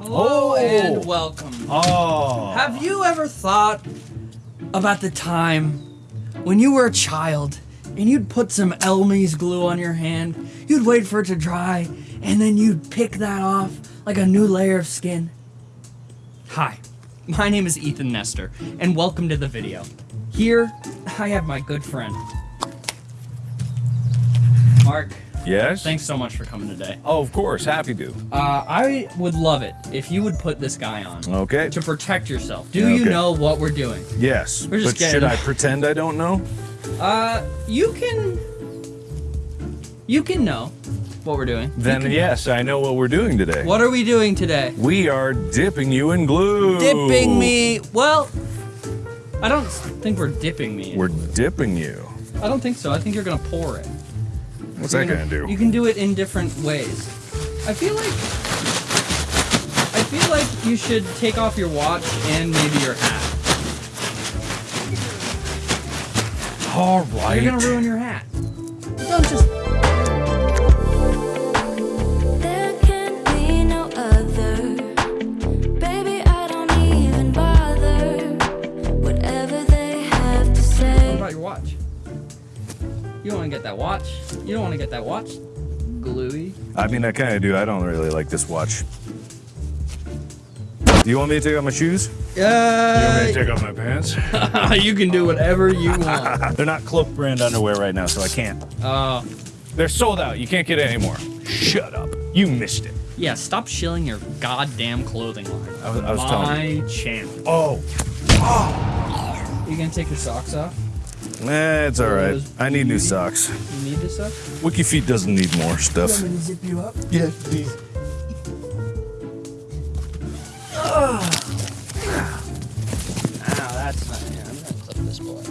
Hello Oh. and welcome. Oh. Have you ever thought about the time when you were a child and you'd put some Elmer's glue on your hand, you'd wait for it to dry, and then you'd pick that off like a new layer of skin? Hi, my name is Ethan Nestor, and welcome to the video. Here, I have my good friend, Mark. Yes? Thanks so much for coming today. Oh, of course. Happy to. Uh, I would love it if you would put this guy on Okay. to protect yourself. Do you know what we're doing? Yes. We're just but getting- should I pretend I don't know? Uh, you can. You can know what we're doing. Then yes, I know what we're doing today. What are we doing today? We are dipping you in glue. Dipping me. Well, I don't think we're dipping me. in We're glue. dipping you. I don't think so. I think you're gonna pour it. What's that gonna do? You can do it in different ways. I feel like. I feel like you should take off your watch and maybe your hat. All right. You're gonna ruin your hat. Don't just. You don't want to get that watch. You don't want to get that watch gluey. I mean, I kind of do. I don't really like this watch. Do you want me to take off my shoes? Yeah. You want me to take off my pants? you can do whatever you want. They're not Cloak brand underwear right now, so I can't. Uh, They're sold out. You can't get it anymore. Shut up. You missed it. yeah. Stop shilling your goddamn clothing line. I was- I was My telling channel. Oh. You gonna take your socks off? Eh, it's all right. I need new socks. You need this stuff? WikiFeet doesn't need more stuff. You want me to zip you up? Yeah, please. Ah, that's not. Yeah, I'm gonna clip this boy.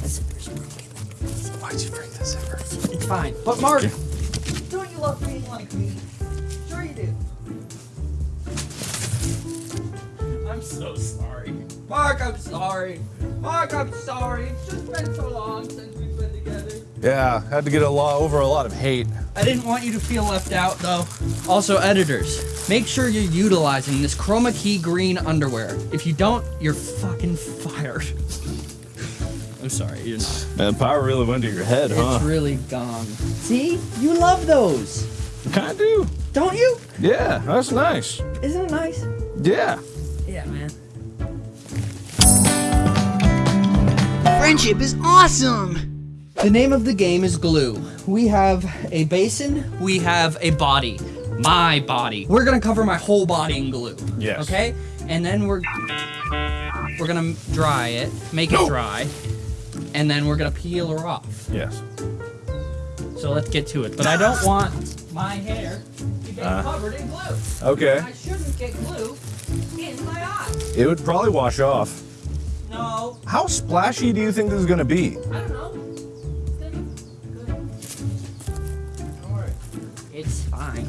The zipper's broken. Why'd you break this ever? It's fine. But Mark, don't you love being like me? Sure you do. I'm so sorry. Mark, I'm sorry. Mark, I'm sorry. It's just been so long since we've been together. Yeah, had to get a lot over a lot of hate. I didn't want you to feel left out though. Also, editors, make sure you're utilizing this chroma key green underwear. If you don't, you're fucking fired. I'm sorry, you're not. Man, power really went to your head, huh? It's really gone. See? You love those, I Kind of do. don't you? Yeah, that's nice. Isn't it nice? Yeah. Yeah, man. Friendship is awesome! The name of the game is glue. We have a basin, we have a body. My body. We're gonna cover my whole body in glue. Yes. Okay? And then we're we're gonna dry it, make it dry, and then we're gonna peel her off. Yes. So let's get to it. But I don't want my hair to get Uh. covered in glue. Okay. I shouldn't get glue in my eye. It would probably wash off. No, How splashy do you think this is gonna be? I don't know. It's gonna be good. Don't worry. It's fine.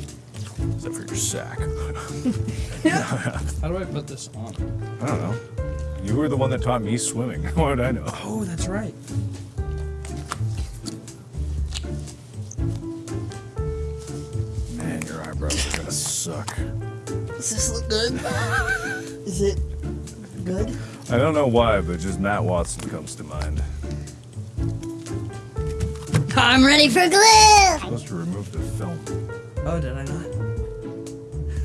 Except for your sack. How do I put this on? I don't know. You were the one that taught me swimming. What would I know? Oh, that's right. Man, your eyebrows are gonna suck. Does this look good? Is it good? I don't know why, but just Matt Watson comes to mind. I'm ready for glue! Supposed to remove the film. Oh, did I not?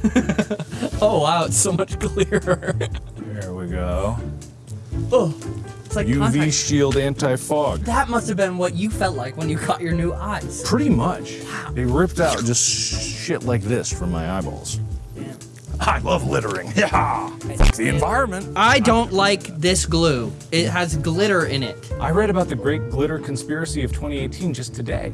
oh wow, it's so much clearer. There we go. oh, it's like UV contact. shield anti-fog. That must have been what you felt like when you got your new eyes. Pretty much. Wow. They ripped out just shit like this from my eyeballs. Damn. I love littering. Yeah. It's the environment. I don't like this glue. It has glitter in it. I read about the Great Glitter Conspiracy of 2018 just today.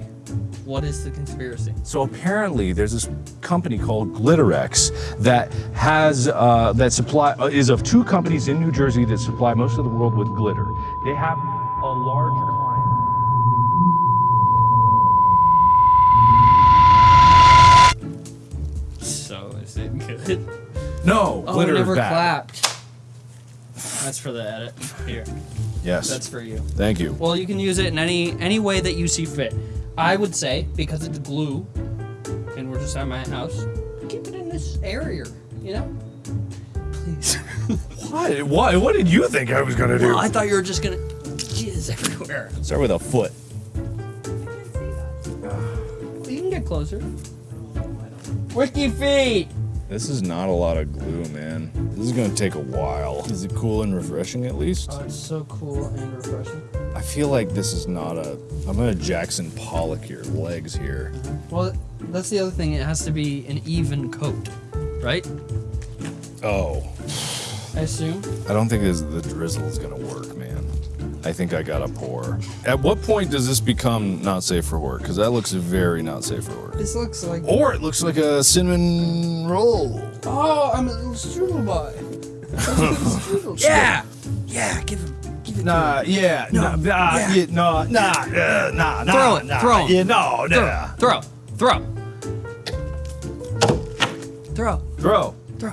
What is the conspiracy? So apparently, there's this company called Glitterex that has uh, that supply uh, is of two companies in New Jersey that supply most of the world with glitter. They have a large is it good? No, Oh, glitter we never is bad. clapped. That's for the edit. Here, Yes. that's for you. Thank you. Well, you can use it in any any way that you see fit. I would say because it's glue, and we're just at my house. keep it in this area, you know? Please. What? What? What did you think I was gonna do? well, I thought you were just gonna jizz everywhere. Start with a foot. You can get closer. Wiki feet! This is not a lot of glue, man. This is gonna take a while. Is it cool and refreshing at least? Oh, it's so cool and refreshing. I feel like this is not a. I'm gonna Jackson Pollock your legs here. Well, that's the other thing. It has to be an even coat, right? Oh, I assume. I don't think this, the drizzle is gonna work. I think I gotta pour. At what point does this become not safe for work? Because that looks very not safe for work. This looks like. Or it looks like a cinnamon roll. Oh, I'm a little strudel boy. Yeah! Yeah, give him. Give it Nah, yeah, No, nah, nah, yeah. yeah, nah, nah, uh, nah, nah, Throw it, nah, throw it. Yeah, no, to nah. Throw, throw, throw, Throw. throw.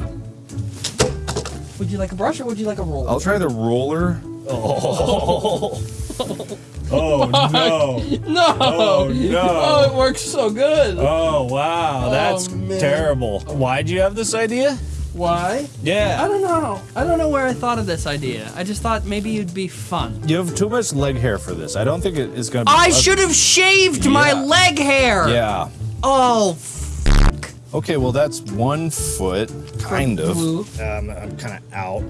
Would you like a brush or would you like a roll? I'll try the roller. Oh, oh no. no! Oh, no. Oh, it works so good. Oh wow, oh, that's man. terrible. Why'd you have this idea? Why? Yeah. I don't know. I don't know where I thought of this idea. I just thought maybe it'd be fun. You have too much leg hair for this. I don't think it is gonna be. I should have shaved my leg hair. Yeah. Oh, Okay, well that's one foot, kind of. Um, I'm kind of out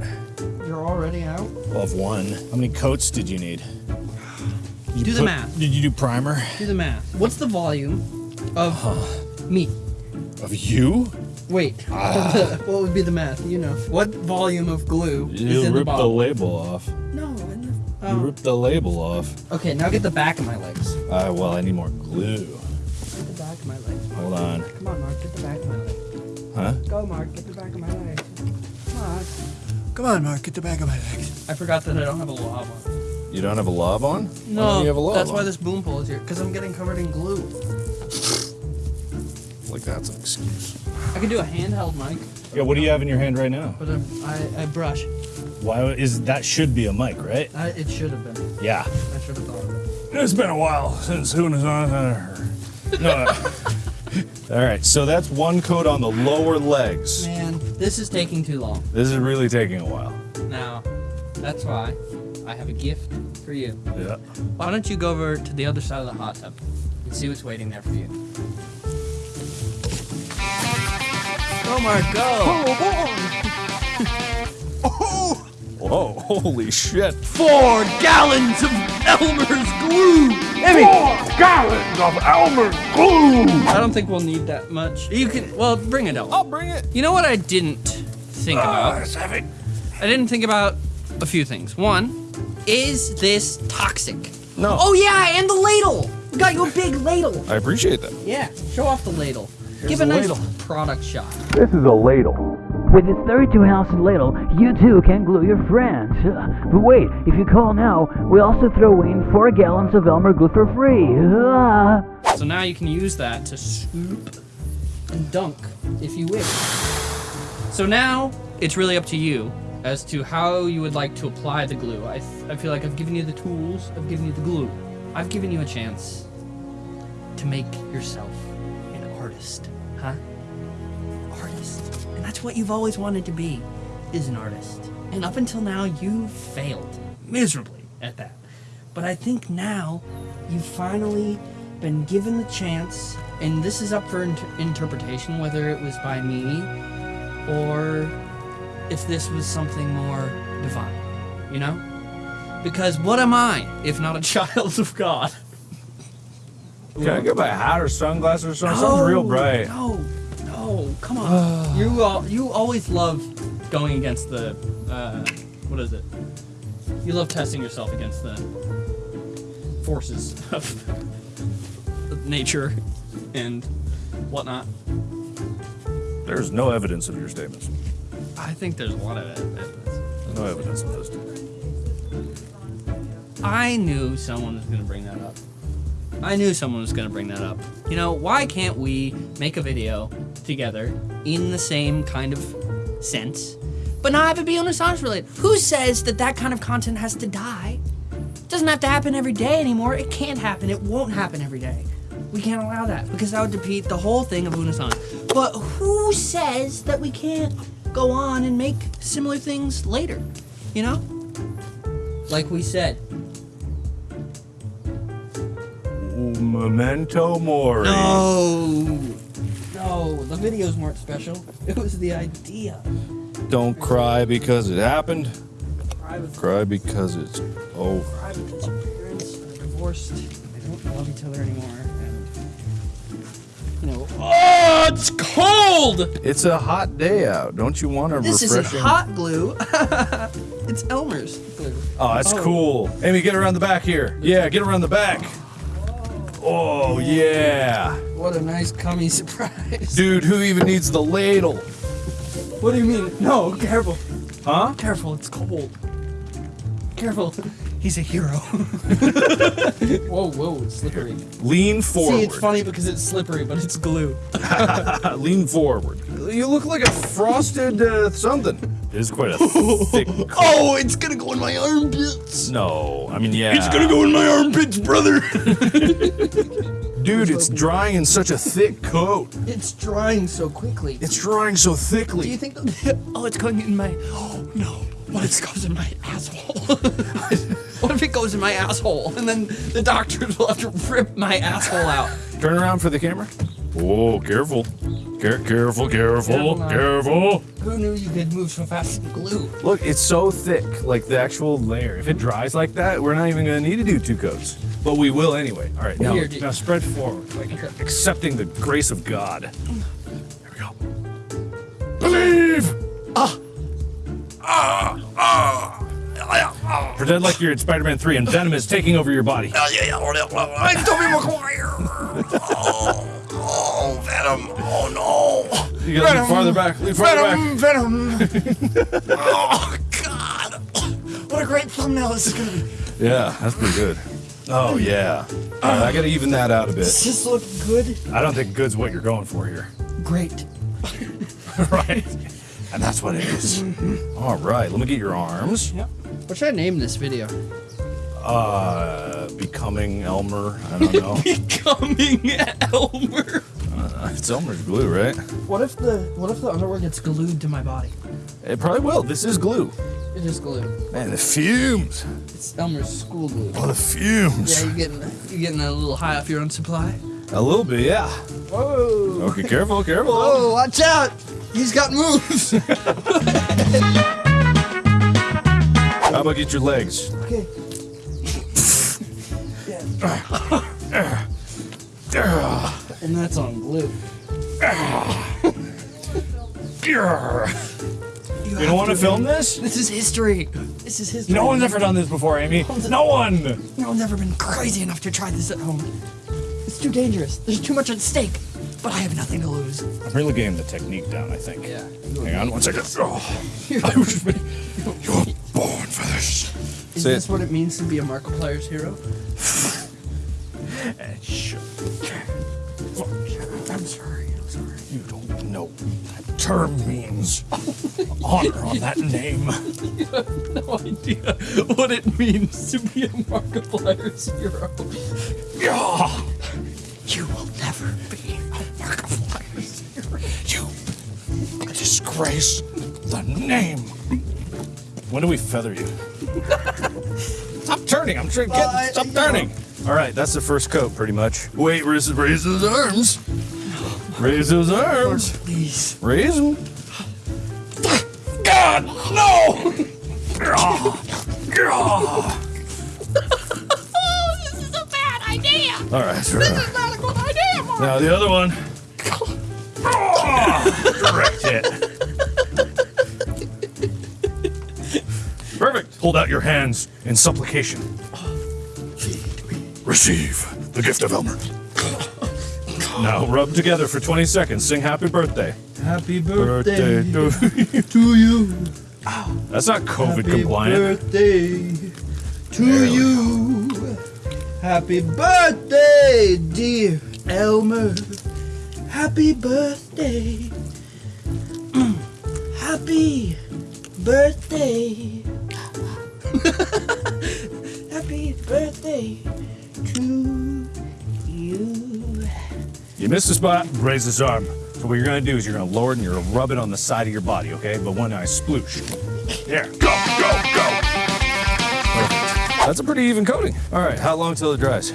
You're already out. of one. How many coats did you need? Did you Do the math. Did you do primer? Do the math. What's the volume of me? Of you? Wait. what would be the math? You know. What volume of glue is in the You ripped the, label off. no. In the, You oh. ripped the label off. Okay, now get the back of my legs. Uh, well, I need more glue. Get the back of my legs. Hold on. Come on, Mark. Get the back of my legs. Huh? Go, Mark. Get the back of my legs. Come on. Come on, Mark, get the back of my legs. I forgot that I don't have a lav on. You don't have a lav on? No, don't you have a lav that's on? why this boom pole is here. Because I'm getting covered in glue. Like that's an excuse. I could do a handheld mic, Yeah, what do you have in your hand right now? but I, I, I brush. Why is that should be a mic, right? I, it should have been. Yeah. I should have thought of it. It's been a while since who knows on her. No. All right, so that's one coat on the lower legs. Man, this is taking too long. This is really taking a while. Now, that's why I have a gift for you. yeah. Why don't you go over to the other side of the hot tub and see what's waiting there for you? Go, Mark, go! Whoa, holy shit. Four gallons of Elmer's glue! Four Gallons of Elmer's glue. I don't think we'll need that much. You can, well, bring it I'll bring it. You know what I didn't think ah, about? It's heavy. I didn't think about a few things. One, is this toxic? No. Oh yeah, and the ladle! We got you a big ladle! I appreciate that. Yeah, show off the ladle. Give the a nice ladle. product shot. This is a ladle. With this 32 ounce ladle, you too can glue your friends. But wait, if you call now, we also throw in 4 gallons of Elmer glue for free. So now you can use that to scoop and dunk if you wish. So now it's really up to you as to how you would like to apply the glue. I, I feel like I've given you the tools, I've given you the glue. I've given you a chance to make yourself an artist, huh? What you've always wanted to be, is an artist. And up until now, you failed miserably at that. But I think now you've finally been given the chance, and this is up for inter- interpretation whether it was by me or if this was something more divine, you know? Because what am I if not a child of God? Can I get my hat or sunglasses or something? Something's real bright. No, no, come on. you all, you always love going against the, uh, what is it? You love testing yourself against the forces of, of nature and whatnot. There's no evidence of your statements. I think there's a lot of evidence. No evidence of those. I knew someone was gonna bring that up. I knew someone was gonna bring that up. You know, why can't we make a video together in the same kind of sense, but not have it be on Unus Annus related? Who says that that kind of content has to die? It doesn't have to happen every day anymore. It can't happen. It won't happen every day. We can't allow that because that would defeat the whole thing of Unus Annus. But who says that we can't go on and make similar things later? You know? Like we said. Memento mori. No. No, the videos weren't special. It was the idea. Don't cry because it happened. Cry Cry because it's over. cry because your parents are divorced. They don't love each other anymore. And, you know. Oh, it's cold! It's a hot day out. Don't you want a This isn't refreshing? hot glue. it's Elmer's glue. Oh, that's oh. cool. Amy, get around the back here. Yeah, get around the back. Oh, yeah. What a nice cummy surprise. Dude, who even needs the ladle? What do you mean? No, careful. Huh? Careful, it's cold. Careful. He's a hero. whoa, whoa, it's slippery. Lean forward. See, it's funny because it's slippery, but it's glue. Lean forward. You look like a frosted uh, something. It is quite a thick. Oh, it's gonna go in my armpits. No, I mean, yeah. It's gonna go in my armpits, brother. Dude, it's drying in such a thick coat. it's drying so quickly. It's drying so thickly. Do you think oh, it's going in my, oh, no. What if it goes in my asshole? what if it goes in my asshole? And then the doctors will have to rip my asshole out. Turn around for the camera. Oh, careful. Care- careful, careful, Careful careful. Who knew you could move so fast with glue? Look, it's so thick, like the actual layer. If it dries like that, we're not even gonna need to do two coats. But we will anyway. All right, now, Here, now spread forward, like Okay. accepting the grace of God. Here we go. Believe. Ah. Ah. Ah. Pretend like you're in Spider-Man 3 and Venom is taking over your body. I'm Tobey Maguire. Venom. Oh no. You gotta lean farther back. Lean farther back. Venom, Venom. oh God. What a great thumbnail this is gonna be. Yeah, that's pretty good. Oh yeah. All right, I gotta even that out a bit. Does this look good? I don't think good's what you're going for here. Great. right. And that's what it is. All right, let me get your arms. Yep. What should I name this video? Uh, becoming Elmer. I don't know. Becoming Elmer. Uh, it's Elmer's glue, right? What if the what if the underwear gets glued to my body? It probably will. This is glue. It is glue. Man, the fumes. It's Elmer's school glue. Oh, the fumes. Yeah, you're getting you're getting a little high off your own supply. A little bit, yeah. Whoa! Okay, careful, careful. Oh, watch out! He's got moves. How about get your legs? okay. And that's on glue. You don't want to film this? This is history. This is history. No one's ever done this before, Amy. No one. No one's ever been crazy enough to try this at home. It's too dangerous. There's too much at stake. But I have nothing to lose. I'm really getting the technique down. I think. Yeah. Hang on one second. Oh, You're born for this. Is Say it. this what it means to be a Markiplier's hero? I'm term means. Honor on that name. you have No idea what it means to be a Markiplier's hero. Yeah. You will never be a Markiplier's hero. You disgrace the name. When do we feather you? Stop turning. I'm trying to get. I- Stop you know. turning. All right, that's the first coat, pretty much. Wait, raise, raise those arms. Raise those arms. Please. Raise them. God, no! this is a bad idea. All right. This is not a good idea, Mark. Now the other one. Correct it. Perfect. Hold out your hands in supplication. Receive the gift of Elmer. Now rub together for 20 seconds. Sing happy birthday. Happy Birthday to you. to you. That's not COVID compliant. Happy birthday to you. Happy birthday, dear Elmer. Happy birthday. Happy birthday. Happy birthday to you. You missed the spot. Raise his arm So what you're gonna do is you're gonna lower it and you're gonna rub it on the side of your body, okay? But when I sploosh, there, go, go, go. Perfect. That's a pretty even coating. All right, how long till it dries?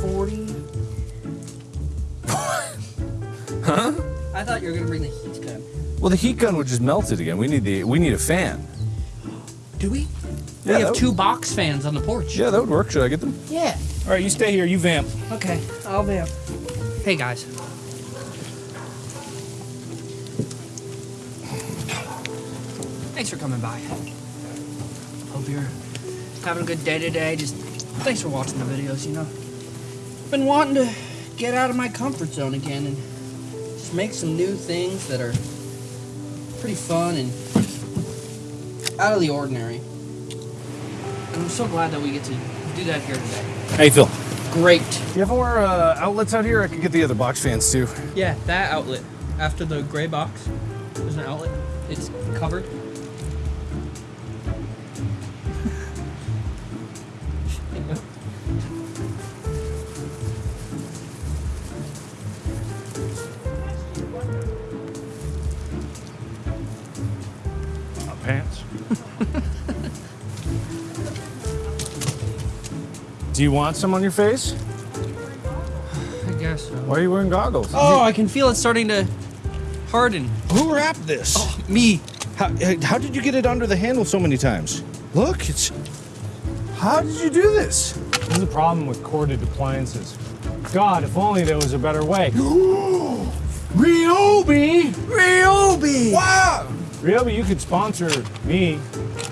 40. huh? I thought you were gonna bring the heat gun. Well, the heat gun would just melt it again. We need the we need a fan. Do we? Yeah, we that have would- two box fans on the porch. Yeah, that would work. Should I get them? Yeah. All right, you stay here. You vamp. Okay, I'll be up. Hey guys. Thanks for coming by. Hope you're having a good day today. Just thanks for watching the videos, you know. Been wanting to get out of my comfort zone again and just make some new things that are pretty fun and out of the ordinary. And I'm so glad that we get to do that here today. Hey, Phil. Great. You have more uh, outlets out here? I could get the other box fans too. Yeah, that outlet. After the gray box, there's an outlet. It's covered. Uh, pants. Do you want some on your face? I guess so. Why are you wearing goggles? Oh, I can feel it starting to harden. Who wrapped this? Oh, me. How, how did you get it under the handle so many times? Look, it's. How did you do this? This is the problem with corded appliances. God, if only there was a better way. Ryobi! Ryobi! Wow! Ryobi, you could sponsor me.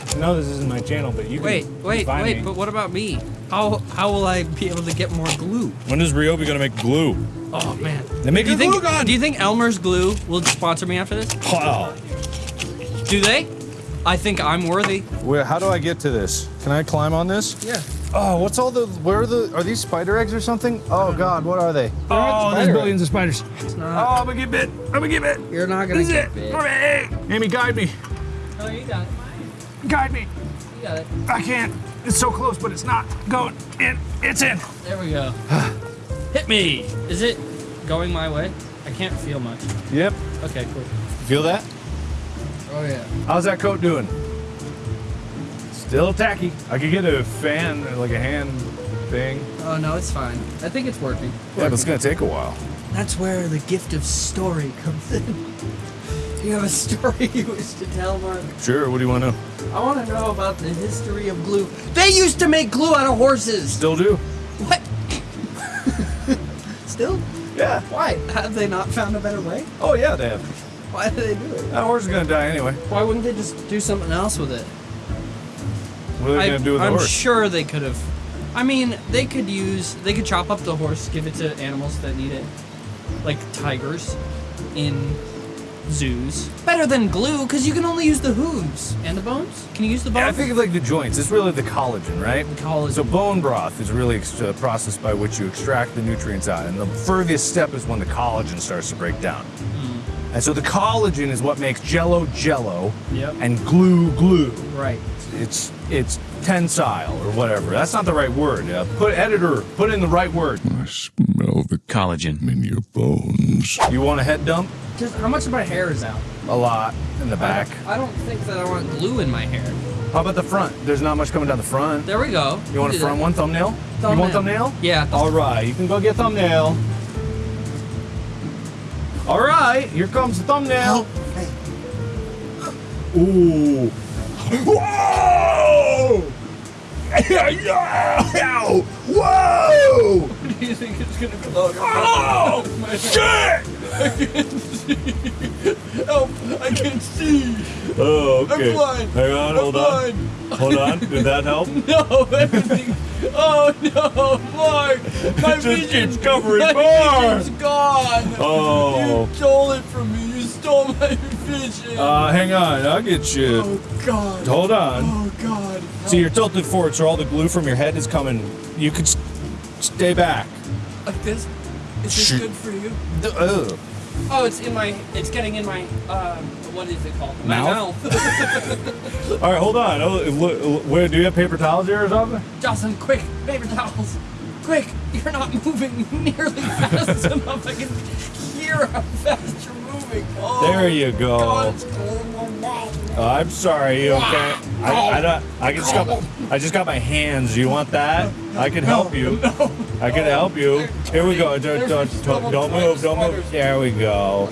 I know this isn't my channel, but you could Wait, wait, wait, me. but what about me? How how will I be able to get more glue? When is Ryobi gonna make glue? Oh man. They make do you a think glue gun! do you think Elmer's glue will sponsor me after this? Wow. Do they? I think I'm worthy. Where, how do I get to this? Can I climb on this? Yeah. Oh, what's all the. Where are the. Are these spider eggs or something? Oh, God, what are they? Oh, there's billions of spiders. It's not. Oh. I'm gonna get bit. I'm gonna get bit. You're not gonna This is get it. bit. Hooray. Amy, guide me. Oh, you got it. Guide me. You got it. I can't. It's so close, but it's not going in. It's in. There we go. Hit me. Is it going my way? I can't feel much. Yep. Okay, cool. Feel that? Oh yeah. How's that coat doing? Still tacky. I could get a fan, like a hand thing. Oh no, it's fine. I think it's working. Yeah, but it's gonna take a while. That's where the gift of story comes in. Do you have a story you wish to tell, Mark? Sure, what do you want to know? I want to know about the history of glue. They used to make glue out of horses. Still do? What? Still? Yeah. Why? Have they not found a better way? Oh, yeah, they have. Why do they do it? That horse is gonna die anyway. Why wouldn't they just do something else with it? What are they I, gonna do with the horse? I'm sure they could have. I mean, they could use. They could chop up the horse, give it to animals that need it, like tigers, in zoos. Better than glue, because you can only use the hooves and the bones. Can you use the bones? Yeah, I think of like the joints. It's really the collagen, right? Collagen. So bone broth is really ex- a process by which you extract the nutrients out, and the furthest step is when the collagen starts to break down. Hmm. And so the collagen is what makes Jello Jello, Yep. and glue glue. right. It's it's tensile or whatever. That's not the right word. Uh, put editor, put in the right word. I smell the Collagen. in your bones. You want a head dump? Just how much of my hair is out? A lot in the back. I don't think that I want glue in my hair. How about the front? There's not much coming down the front. There we go. You want a do that. front one thumbnail? thumbnail? You want thumbnail? Yeah. All right, you can go get thumbnail. All right, here comes the thumbnail. Ooh. Whoa! Whoa! do you think it's gonna blow? Oh! Shit! Help! I can't see. Oh, okay. I'm blind. Hang on, hold on. Hold on. Did that help? No, everything. Oh no, Mark! My It just vision, keeps covering my more. vision's gone. Oh. You stole it from me. You stole my vision. Uh, hang on. I'll get you. oh God. Hold on. Oh God. So you're tilted forward, so all the glue from your head is coming. You could stay back. Like this? Is this Shoot. good for you? Ugh. Oh, it's in my. It's getting in my. Um, what is it called? Mouth? My mouth. All right, hold on. Oh, where, do you have paper towels here or something? Jocelyn, quick, paper towels. Quick, you're not moving nearly fast enough. I can hear how fast you're moving. There you go. Oh, I'm sorry. You okay? I, I don't. I just got. I just got my hands. You want that? I can help you. I can help you. Here we go. Don't, don't, don't, don't move. Don't move. There we go.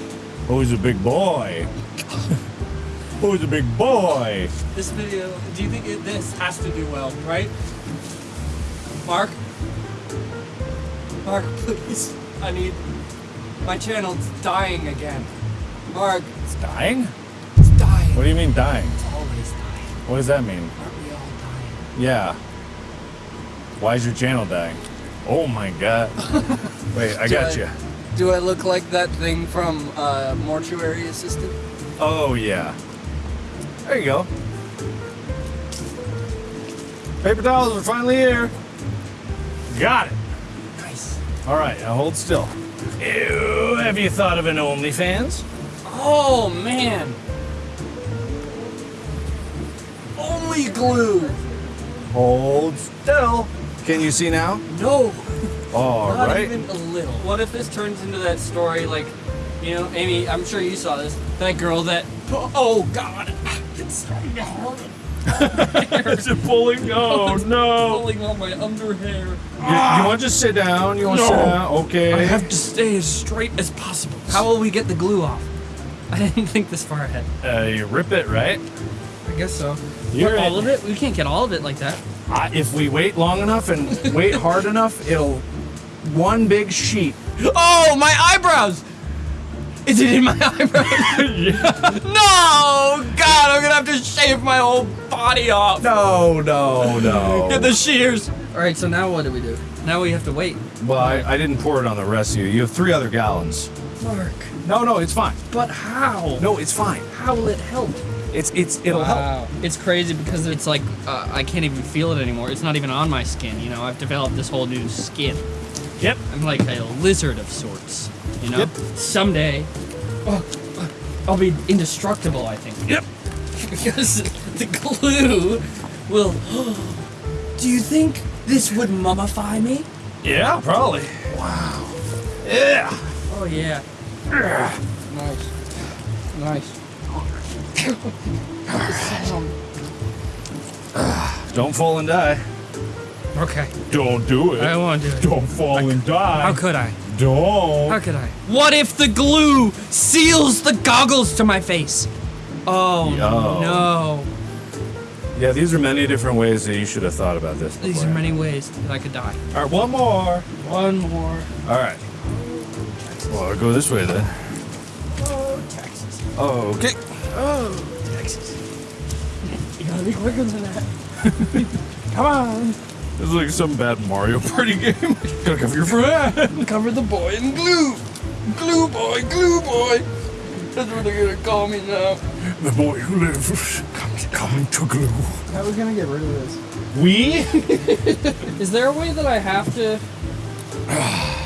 Who's a big boy? Who's a big boy? This video, do you think it, this has to do well, right? Mark? Mark, please. I need. My channel's dying again. Mark, It's dying? it's dying. What do you mean dying? It's always dying. What does that mean? Aren't we all dying? Yeah. Why is your channel dying? Oh my god. Wait, I got you. Do I look like that thing from uh, Mortuary Assistant? Oh yeah. There you go. Paper towels are finally here. Got it. Nice. All right, now hold still. Ew, have you thought of an OnlyFans? Oh, man. Only glue. Hold still. Can you see now? No. All Not right. even a little. What if this turns into that story like, you know, Amy, I'm sure you saw this. That girl that. Oh, God. It's starting to hurt. Is it pulling? Oh no. Pulling on my under hair. You, you want to just sit down? You want to sit down? Okay. I have to stay as straight as possible. How will we get the glue off? I didn't think this far ahead. Uh, you rip it, right? I guess so. You're all of it? We can't get all of it like that. I, if we wait long enough and wait hard enough, it'll one big sheet. Oh, my eyebrows! Is it in my eyebrows? No! God, I'm gonna have to shave my whole body off. No, no, no. Get the shears. All right, so now what do we do? Now we have to wait. Well, I, I didn't pour it on the rest of you. You have three other gallons. Mark. No, no, it's fine. But how? No, it's fine. How will it help? It's it's it'll help. It's crazy because it's like uh, I can't even feel it anymore. It's not even on my skin. You know, I've developed this whole new skin. Yep. I'm like a lizard of sorts. You know. Yep. Someday, oh, I'll be indestructible. I think. Yep. because the glue will. Do you think this would mummify me? Yeah, probably. Wow. Yeah. Oh yeah. Nice. Nice. Don't fall and die. Okay. Don't do it. I won't do it. Don't fall and die. How could I? Don't. How could I? What if the glue seals the goggles to my face? Oh Yo. no. Yeah, these are many different ways that you should have thought about this. These are many ways that I could die. All right, one more. One more. All right. Well, I'll go this way then. Oh, Texas. Okay. Oh, Texas. You gotta be quicker than that. Come on. This is like some bad Mario Party game. Gotta cover your friend. Cover the boy in glue. Glue boy, glue boy. That's what they're gonna call me now. The boy who lives comes coming to glue. How are we gonna get rid of this? We? Is there a way that I have to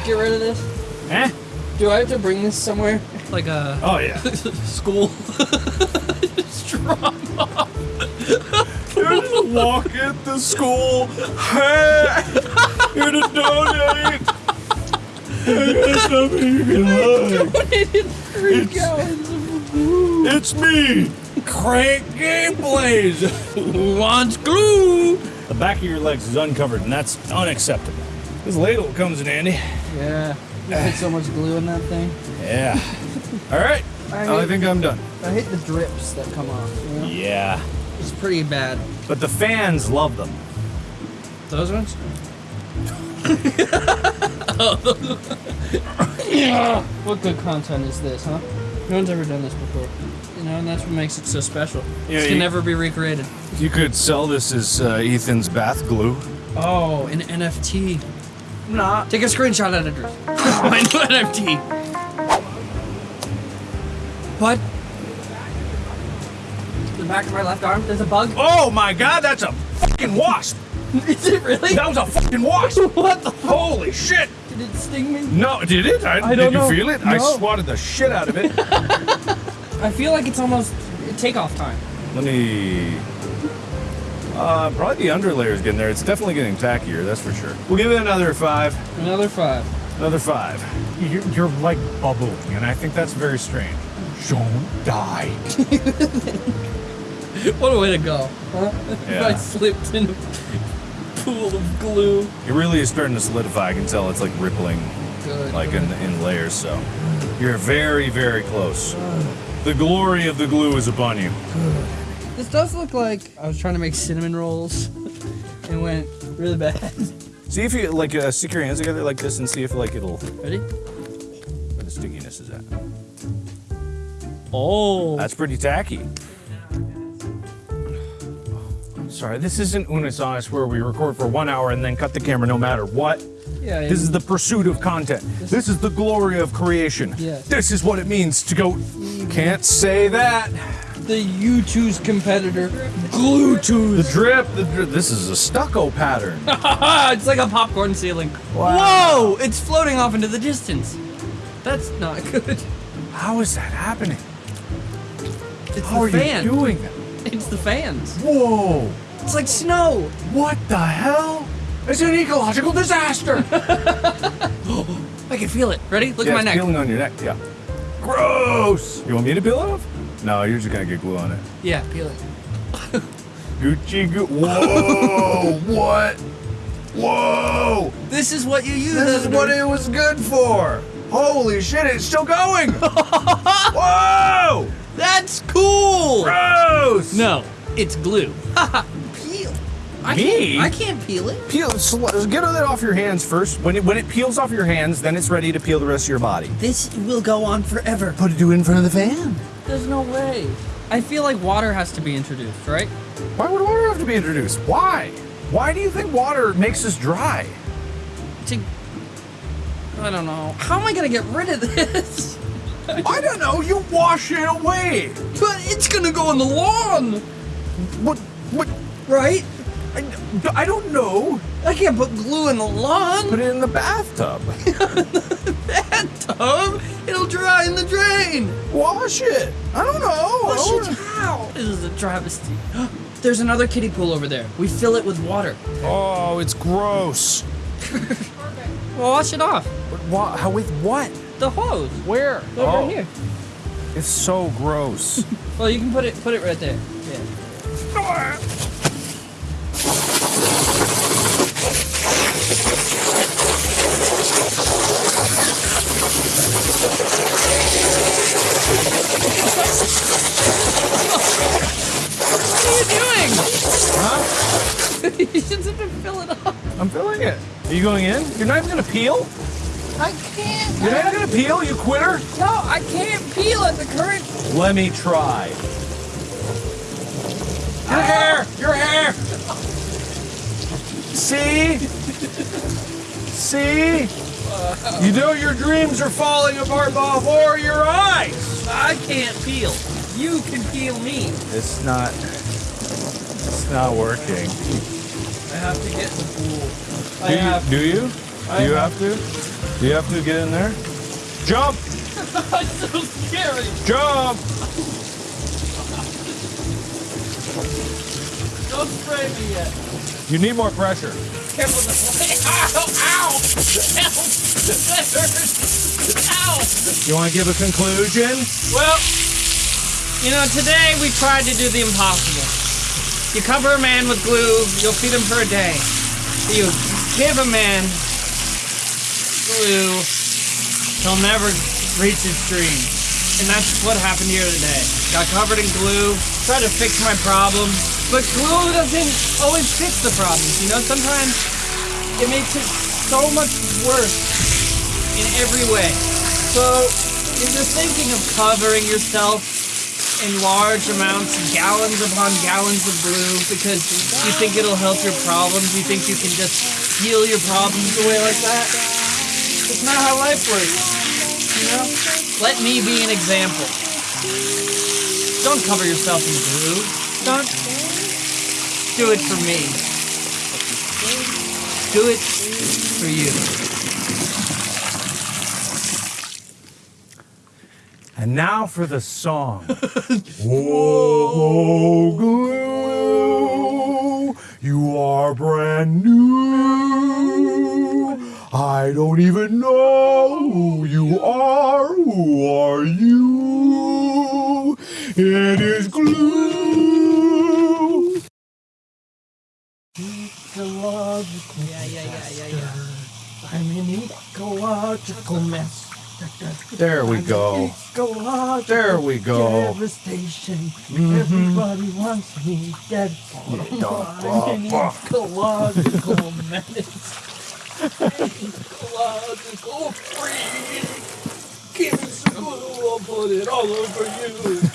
get rid of this? Eh? Do I have to bring this somewhere? Like a Oh yeah. school? Just drop off. You're just walk at the school. Hey, here to donate. Hey, got something you can like. Donated three It's- gallons of glue. It's me, Crank Gameplays. Who wants glue? The back of your legs is uncovered, and that's unacceptable. This ladle comes in handy. Yeah. You put so much glue in that thing. Yeah. All right. I- oh, I think I'm done. I hate the drips that come off. You know? Yeah. It's pretty bad. But the fans love them. Those ones? what good content is this, huh? No one's ever done this before. You know, and that's what makes it so special. Yeah, it can you- never be recreated. You could sell this as uh, Ethan's bath glue. Oh, an NFT. Nah. Take a screenshot, editors. My new NFT. What? The back of my left arm, there's a bug? Oh my god, that's a fucking wasp! Is it really? That was a fucking wasp! What the Holy shit! Did it sting me? No, did it? I, I did don't you know. feel it? I swatted the shit out of it. I feel like it's almost takeoff time. Let me. Uh, probably the underlayer is getting there. It's definitely getting tackier, that's for sure. We'll give it another five. Another five. Another five. You're, you're like bubbling, and I think that's very strange. Don't die. What a way to go, huh? If I slipped in a pool of glue. It really is starting to solidify. I can tell it's like rippling, Good. like in, in layers. So you're very, very close. The glory of the glue is upon you. This does look like I was trying to make cinnamon rolls and went really bad. See if you like uh, stick your hands together like this and see if like it'll Ready? where the stickiness is at. Oh. That's pretty tacky. Sorry, this isn't Unus Annus where we record for one hour and then cut the camera no matter what. yeah. This is the pursuit of content. This is the glory of creation. Yeah. This is what it means to go. Can't say that. the U2's competitor, Glue The drip, the drip. This is a stucco pattern. it's like a popcorn ceiling. Whoa! It's floating off into the distance. That's not good. How is that happening? It's How are fan. you doing that? It's the fans. Whoa! It's like snow. What the hell? It's an ecological disaster. I can feel it. Ready? Look yeah, at my neck. peeling on your neck. Yeah. Gross. You want me to peel it off? No, you're just gonna get glue on it. Yeah, peel it. Gucci goo. Whoa! what? Whoa! This is what you use. This is what it was good for. Holy shit! It's still going. Whoa! That's cool. Gross. No, it's glue. Peel. I Me? Can't, I can't peel it. Peel. sl- Get it off your hands first. When it when it peels off your hands, then it's ready to peel the rest of your body. This will go on forever. Put it in front of the fan. There's no way. I feel like water has to be introduced, right? Why would water have to be introduced? Why? Why do you think water makes us dry? To I don't know. How am I gonna get rid of this? I don't know. You wash it away. But it's gonna go on the lawn, What? What? right? I, I don't know. I can't put glue in the lawn. Put it in the bathtub. the bathtub. It'll dry in the drain. Wash it. I don't know. Wash it how? This is a travesty. There's another kiddie pool over there. We fill it with water. Oh, it's gross. Well, wash it off. How with what? The hose. Where? Over oh, here. it's so gross. Well, you can put it put it right there. Yeah. Ah! What are you doing? huh? you should have to fill it up. I'm filling it. Are you going in? You're not even gonna peel? I can't. You're not gonna peel, you quitter? No, I can't peel at the current. Let me try. Your hair! Your hair! See? See? You know your dreams are falling apart before your eyes. I can't peel. You can peel me. It's not. It's not working. I have to get in the pool. I Do you? have. Do you? I Do you have- have to? Do you have to get in there? Jump! That's so scary. Jump! Don't spray me yet. You need more pressure. Careful the Ow! Ow! Ow! You want to give a conclusion? Well, you know, today we tried to do the impossible. You cover a man with glue, you'll feed him for a day. You give a man glue, he'll never reach his dream. And that's what happened here today. Got covered in glue, tried to fix my problem, but glue doesn't always fix the problems. You know, sometimes it makes it so much worse in every way. So, if you're thinking of covering yourself in large amounts, gallons upon gallons of glue, because you think it'll help your problems, you think you can just heal your problems away like that, it's not how life works. You know? Let me be an example. Don't cover yourself in glue. Don't do it for me. Do it for you. And now for the song. Whoa, glue, you are brand new. I don't even know who you are. Who are you? It is glue. Ecological mess. There we go. There we go. devastation. Mm-hmm. Everybody wants me dead. Ecological menace. ecological freak. Give me some glue, I'll put it all over you.